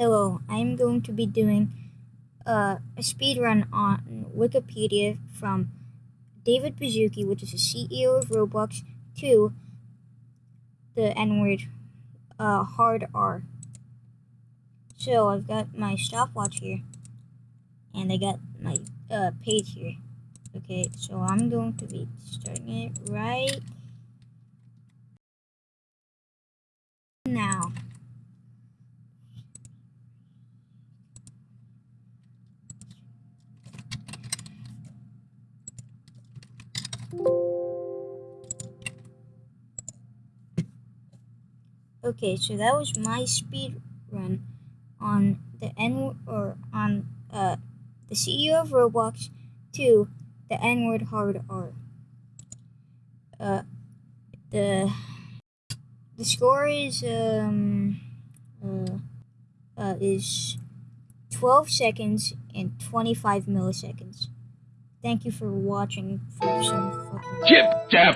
Hello, I'm going to be doing uh, a speed run on Wikipedia from David Baszucki, which is the CEO of Roblox, to the N word uh, hard R. So I've got my stopwatch here, and I got my uh, page here. Okay, so I'm going to be starting it right now. Okay, so that was my speed run on the N or on uh the CEO of Roblox to the N word hard R. Uh, the the score is um uh, uh is 12 seconds and 25 milliseconds. Thank you for watching for some fucking.